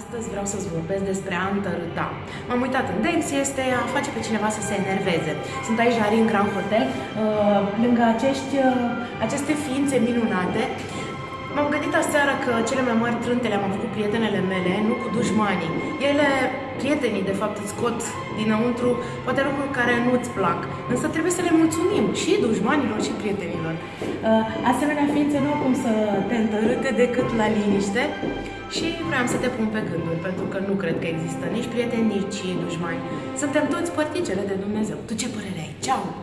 Astăzi vreau să-ți vorbesc despre a întărâta. M-am uitat în Dex, este a face pe cineva să se enerveze. Sunt aici la Ring Grand Hotel, uh, lângă acești, uh, aceste ființe minunate. M-am gândit aseară că cele mai mari trânte le-am avut cu prietenele mele, nu cu dușmanii. Ele, prietenii, de fapt, îți scot dinăuntru poate lucruri care nu-ți plac. Însă trebuie să le mulțumim și dușmanilor și prietenilor. Uh, asemenea ființe nu au cum să te întărâte decât la liniște și vreau să te pun pe gânduri, pentru că nu cred că există nici prieteni, nici dușmani. Suntem toți părticele de Dumnezeu. Tu ce părere ai? Ceau!